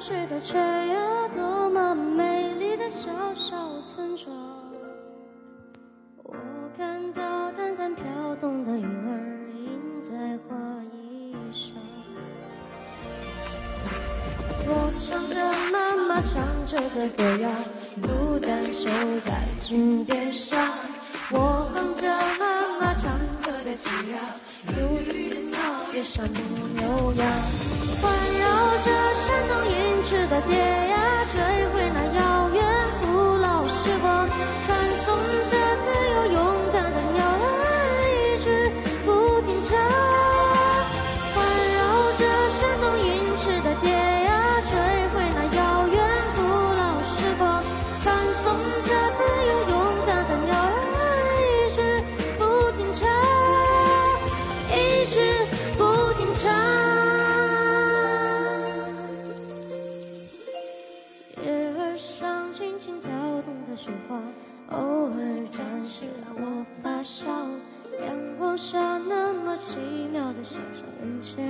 水的缺呀，多么美丽的小小村庄。我看到淡淡飘动的云儿印在花衣上。我唱着妈妈唱着的歌谣，孤单守在井边上。我哼着妈妈唱歌的曲调，忧郁的草原上牧牛羊，环绕着山的蝶呀，追回那遥远古老时光，传颂着自由勇敢的鸟儿，一直不停唱。上轻轻跳动的雪花，偶尔沾湿了我发梢。阳光下那么奇妙的想象人间，